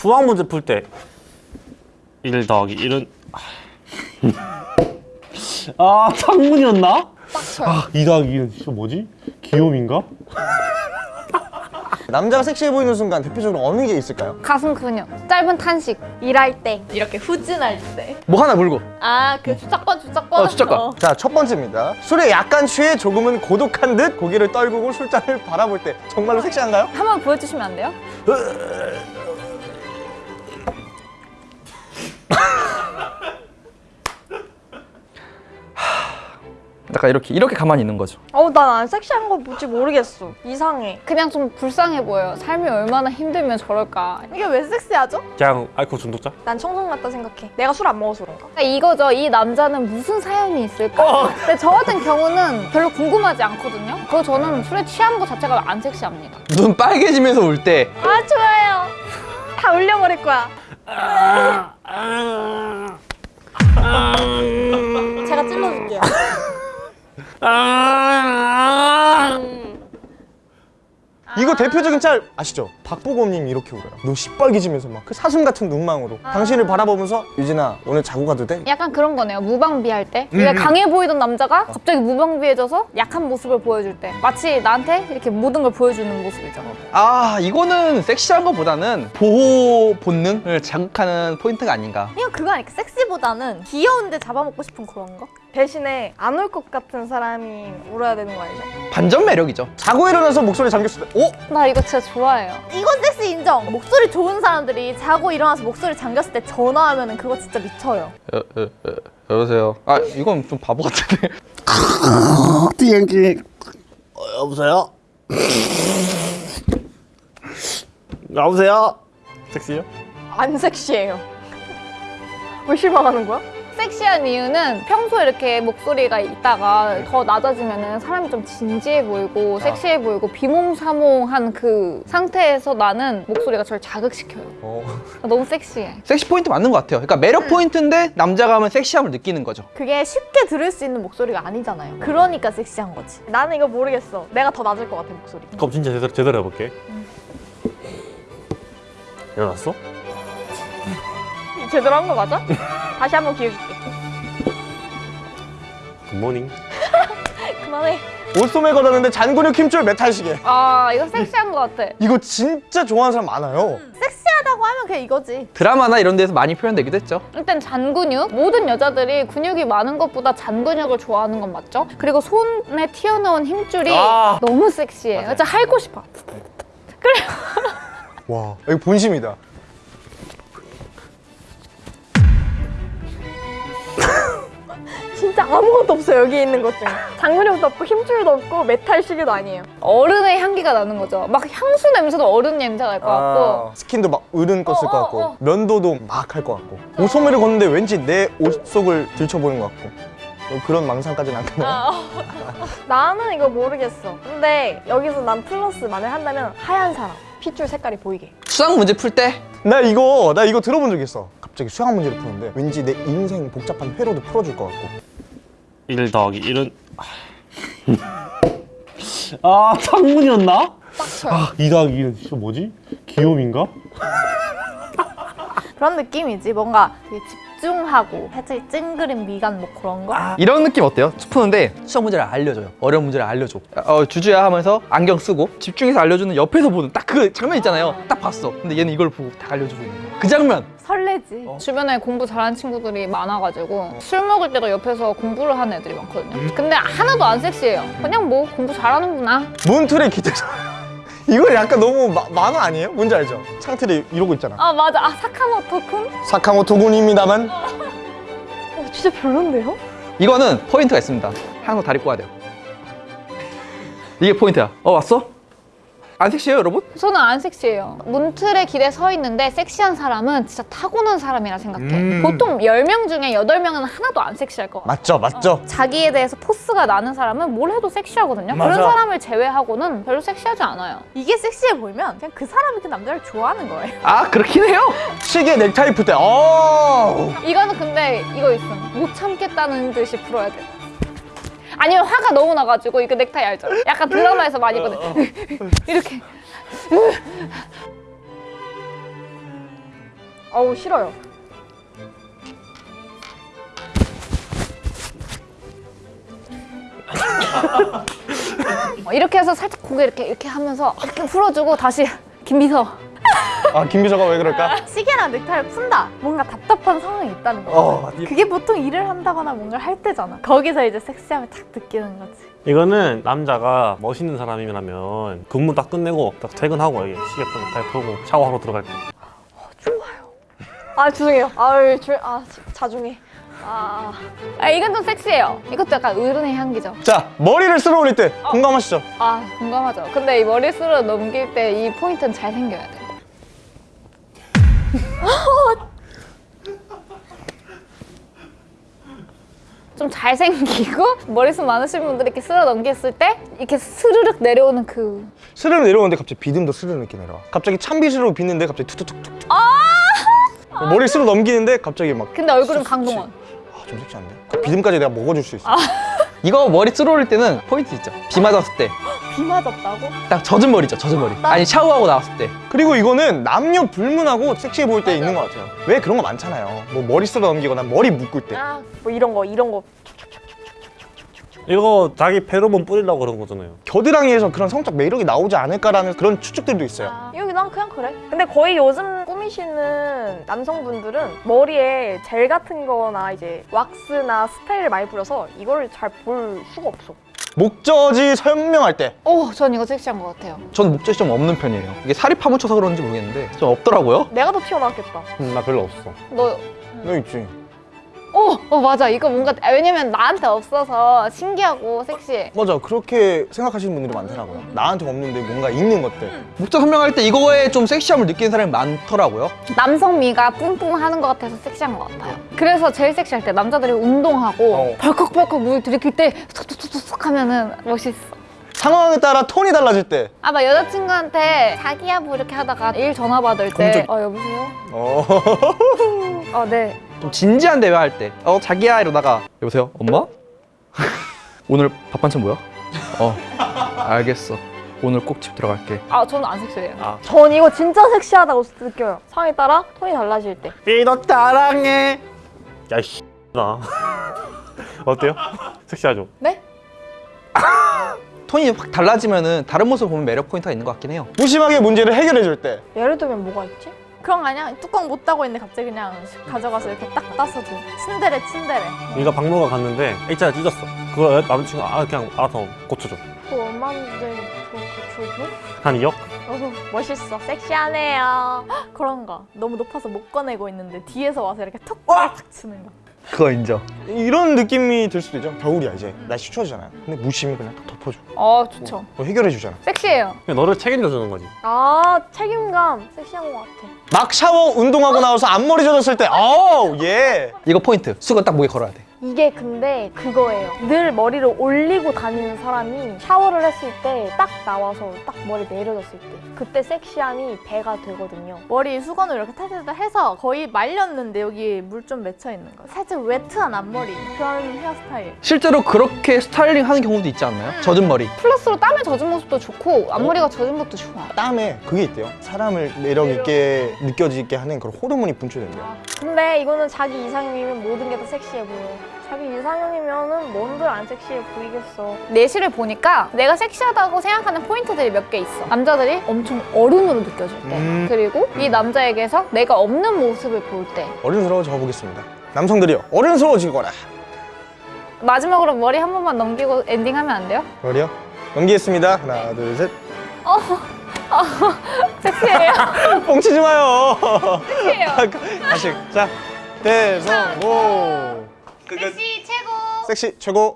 수학 문제 풀 때 1 더하기 1은 아 창문이었나? 아, 2 더하기 2는 진짜 뭐지? 귀요미인가? 남자가 섹시해 보이는 순간 대표적으로 어느 게 있을까요? 가슴 근육, 짧은 탄식, 일할 때, 이렇게 후진할 때. 뭐 하나 물고 아, 그 주작권, 주작권. 어, 주작권. 자, 첫 번째입니다. 술에 약간 취해 조금은 고독한 듯 고개를 떨구고 술잔을 바라볼 때 정말로 섹시한가요? 한번 보여주시면 안 돼요? 약간 이렇게 이렇게 가만히 있는 거죠 어우 난안 섹시한 거 뭔지 모르겠어 이상해 그냥 좀 불쌍해 보여요. 삶이 얼마나 힘들면 저럴까. 이게 왜 섹시하죠? 그냥 알코올 중독자? 난 청성 같다 생각해 내가 술 안 먹어서 그런가? 그러니까 이거죠. 이 남자는 무슨 사연이 있을까? 근데 저 같은 경우는 별로 궁금하지 않거든요. 그리고 저는 술에 취한 것 자체가 안 섹시합니다. 눈 빨개지면서 울 때 아 좋아요 다 울려버릴 거야 제가 찔러줄게요 이거 대표적인 짤 아시죠? 박보검님이 이렇게 울어요. 눈 시뻘개지면서 막 그 사슴 같은 눈망으로 당신을 바라보면서 유진아 오늘 자고 가도 돼? 약간 그런 거네요. 무방비할 때. 원래 강해 보이던 남자가 갑자기 무방비해져서 약한 모습을 보여줄 때. 마치 나한테 이렇게 모든 걸 보여주는 모습이죠. 아 이거는 섹시한 것보다는 보호 본능을 자극하는 포인트가 아닌가 이거 그거 아닐까? 섹시보다는 귀여운데 잡아먹고 싶은 그런 거? 대신에 안울것 같은 사람이 울어야 되는 거 알죠? 반전 매력이죠 자고 일어나서 목소리 잠겼을 때 어? 나 이거 진짜 좋아해요. 이건 섹시 인정 목소리 좋은 사람들이 자고 일어나서 목소리 잠겼을 때 전화하면 그거 진짜 미쳐요 여, 여, 여, 여보세요 아 이건 좀 바보 같은데 비행기 어, 여보세요? 여보세요? 섹시요? 안 섹시해요 왜 실망하는 거야? 섹시한 이유는 평소에 이렇게 목소리가 있다가 더 낮아지면 사람이 좀 진지해 보이고 섹시해 보이고 비몽사몽한 그 상태에서 나는 목소리가 저를 자극시켜요. 어. 너무 섹시해. 섹시 포인트 맞는 것 같아요. 그러니까 매력 포인트인데 남자가 하면 섹시함을 느끼는 거죠. 그게 쉽게 들을 수 있는 목소리가 아니잖아요. 그러니까 섹시한 거지. 나는 이거 모르겠어. 내가 더 낮을 것 같아 목소리. 그럼 진짜 제대로, 제대로 해볼게. 일어났어? 제대로 한 거 맞아? 다시 한번 기회 줄게 good morning 그만해 옷소매 걸었는데 잔근육 힘줄 메탈 시계. 아 이거 섹시한 것 같아. 이거 진짜 좋아하는 사람 많아요. 섹시하다고 하면 그냥 이거지 드라마나 이런 데서 많이 표현되기도 했죠 일단 잔근육 모든 여자들이 근육이 많은 것보다 잔근육을 좋아하는 건 맞죠? 그리고 손에 튀어나온 힘줄이 아. 너무 섹시해. 진짜 핥고 싶어. 와, 이거 본심이다. 진짜 아무것도 없어 여기 있는 것 중에 잔근육도 없고 힘줄도 없고 메탈 시계도 아니에요 어른의 향기가 나는 거죠. 막 향수 냄새도 어른 냄새가 날 것 같고. 아, 스킨도 막 으른 꺼 쓸 어, 것 같고 어, 어. 면도도 막 할 것 같고 옷소매를 걷는데 왠지 내 옷 속을 들춰보는 것 같고 어, 그런 망상까지는 안 가네요. 나는 이거 모르겠어 근데 여기서 난 플러스 만약 한다면 하얀 사람 핏줄 색깔이 보이게 수학 문제 풀 때 나 이거 나 이거 들어본 적 있어. 갑자기 수학 문제를 푸는데 왠지 내 인생 복잡한 회로도 풀어줄 것 같고 1 더하기 1은 아 창문이었나? 빡쳐요 아, 2 더하기 2는 진짜 뭐지? 귀요미인가? 그런 느낌이지 뭔가 집중하고 살짝 찡그린 미간 뭐 그런 거? 이런 느낌 어때요? 푸는데 수학 문제를 알려줘요 어려운 문제를 알려줘 어, 주주야 하면서 안경 쓰고 집중해서 알려주는 옆에서 보는 딱 그 장면 있잖아요 딱 봤어 근데 얘는 이걸 보고 딱 알려주고 있는 거야 그 장면 설레지 주변에 공부 잘하는 친구들이 많아가지고 술 먹을 때도 옆에서 공부를 하는 애들이 많거든요. 근데 하나도 안 섹시해요. 그냥 뭐 공부 잘하는구나. 문틀에 기대서 이거 약간 너무 마- 만화 아니에요? 뭔지 알죠? 창틀이 이러고 있잖아. 아 맞아. 아 사카모토-군? 사카모토 군입니다만 어, 진짜 별론데요? 이거는 포인트가 있습니다 항상 다리 꼬아야 돼요 이게 포인트야 어 왔어? 안 섹시해요 여러분? 저는 안 섹시해요. 문틀에 기대 서 있는데 섹시한 사람은 진짜 타고난 사람이라 생각해. 음. 보통 10명 중에 8명은 하나도 안 섹시할 것 같아. 맞죠, 맞죠. 자기에 대해서 포스가 나는 사람은 뭘 해도 섹시하거든요. 맞아. 그런 사람을 제외하고는 별로 섹시하지 않아요. 이게 섹시해 보이면 그냥 그 사람이 그 남자를 좋아하는 거예요 아 그렇긴 해요 시계 넥타이 풀 때, 어. 이거는 근데 이거 있음. 못 참겠다는 듯이 풀어야 돼. 아니면 화가 너무 나가지고 이거 넥타이 알죠? 약간 드라마에서 많이 보는 이렇게 어우 싫어요. 어, 이렇게 해서 살짝 고개 이렇게 이렇게 하면서 이렇게 풀어주고 다시 김비서. 아 김비서가 왜 그럴까? 시계랑 넥타이를 푼다. 뭔가 답답한 상황이 있다는 거. 어 그게 보통 일을 한다거나 뭔가를 할 때잖아. 거기서 이제 섹시함을 탁 느끼는 거지. 이거는 남자가 멋있는 사람이라면 근무 딱 끝내고 딱 퇴근하고 여기 시계폰 딱 펴고 샤워하러 들어갈 때아 죄송해요. 아유 조, 아 자중해. 아 아 이건 좀 섹시해요. 이것도 약간 어른의 향기죠. 자 머리를 쓸어 올릴 때 공감하시죠? 아 공감하죠. 근데 이 머리 쓸어 넘길 때 이 포인트는 잘 생겨야 돼. 좀 잘생기고 머리숱 많으신 분들이 이렇게 쓸어 넘겼을 때 이렇게 스르륵 내려오는 그 스르르 내려오는데 갑자기 비듬도 스르르 이렇게 내려와. 갑자기 찬빗으로 빗는데 갑자기 툭툭툭툭. 머리 쓸어 넘기는데 갑자기 막 근데 얼굴은 강동원. 아, 좀 섹시한데? 그 비듬까지 내가 먹어줄 수 있어. 이거 머리 쓸어 올릴 때는 포인트 있죠. 비 맞았을 때. 비 맞았다고? 딱 젖은 머리죠, 젖은 머리. 아니, 샤워하고 나왔을 때. 그리고 이거는 남녀 불문하고 섹시해 보일 때 있는 것 같아요 왜 그런 거 많잖아요 뭐 머리 쓸어 넘기거나 머리 묶을 때 아 뭐 이런 거 이런 거. 이거 자기 페로몬 뿌리려고 그런 거잖아요 겨드랑이에서 그런 성적 매력이 나오지 않을까라는 그런 추측들도 있어요 여기 난 그냥 그래. 근데 거의 요즘 꾸미시는 남성분들은 머리에 젤 같은 거나 이제 왁스나 스타일을 많이 뿌려서 이거를 잘 볼 수가 없어. 목젖이 선명할 때 오, 전 이거 섹시한 것 같아요. 저는 목젖이 좀 없는 편이에요. 이게 살이 파묻혀서 그런지 모르겠는데 좀 없더라고요. 내가 더 튀어나왔겠다. 음, 나 별로 없어 너, 너 있지 오, 어 맞아. 이거 뭔가 아, 왜냐면 나한테 없어서 신기하고 섹시해. 맞아 그렇게 생각하시는 분들이 많더라고요 나한테 없는데 뭔가 있는 것들 목젖 선명할 때 이거에 좀 섹시함을 느끼는 사람이 많더라고요. 남성 미가 뿡뿡하는 것 같아서 섹시한 것 같아요. 그래서 제일 섹시할 때 남자들이 운동하고 어. 벌컥벌컥 물 들이킬 때 툭툭툭툭 하면은 멋있어. 상황에 따라 톤이 달라질 때 아, 나 여자친구한테 자기야 뭐 이렇게 하다가 일 전화 받을 때 검증. 어, 여보세요? 어. 어, 네. 좀 진지한 대화 할 때. 어, 자기야 이러다가 여보세요? 엄마? 오늘 밥 반찬 뭐야? 어, 알겠어. 오늘 꼭 집 들어갈게. 아, 저는 안 섹시해요. 아 전 이거 진짜 섹시하다고 느껴요. 상황에 따라 톤이 달라질 때. 삐너 따랑해 야이씨 나 어때요? 섹시하죠? 네? 톤이 확 달라지면은 다른 모습을 보면 매력 포인트가 있는 것 같긴 해요. 무심하게 문제를 해결해 줄 때 예를 들면 뭐가 있지? 그런 거 아니야? 뚜껑 못 따고 있는데 갑자기 그냥 가져가서 이렇게 딱 따서 줘. 친데레 친데레. 네가 박물관 갔는데 일자가 찢었어 그거 남자친구 아 그냥 알아서 고쳐줘 그거 얼마인데 그거 고쳐줘? 한 2억? 어후 멋있어 섹시하네요 헉, 그런 거 너무 높아서 못 꺼내고 있는데 뒤에서 와서 이렇게 툭 탁 치는 거 그거 인정. 이런 느낌이 들 수도 있죠 겨울이야 이제 날씨 추워지잖아요 근데 무심히 그냥 딱 덮어줘. 어, 좋죠. 뭐 해결해 주잖아. 섹시해요. 그냥 너를 책임져 주는 거지. 아 책임감 섹시한 것 같아. 막 샤워 운동하고 나와서 앞머리 젖었을 때 아우 yeah. 이거 포인트. 수건 딱 목에 걸어야 돼. 이게 근데 그거예요. 늘 머리를 올리고 다니는 사람이 샤워를 했을 때 딱 나와서 딱 머리 내려졌을 때 그때 섹시함이 배가 되거든요. 머리 수건을 이렇게 탈탈탈 해서 거의 말렸는데 여기 물 좀 맺혀 있는 거. 살짝 wet한 앞머리. 그런 헤어스타일. 실제로 그렇게 스타일링 하는 경우도 있지 않나요? 젖은 머리. 플러스로 땀에 젖은 모습도 좋고 앞머리가 젖은 것도 좋아. 땀에 그게 있대요 사람을 매력 있게 느껴지게 하는 그런 호르몬이 분출된대요 근데 이거는 자기 이상형이면 모든 게 다 섹시해 보여. 자기 이상형이면은 뭔들 안 섹시해 보이겠어. 내시를 보니까 내가 섹시하다고 생각하는 포인트들이 몇 개 있어. 남자들이 엄청 어른으로 느껴질 때. 음. 그리고 이 남자에게서 내가 없는 모습을 볼 때. 어른스러워져 보겠습니다 남성들이요 어른스러워지거라 마지막으로 머리 한 번만 넘기고 엔딩하면 안 돼요? 머리요? 넘기겠습니다. 하나 둘셋. 섹시해요. 뻥치지 마요. 섹시해요. 다시 자 대성공. 섹시 최고. 섹시 최고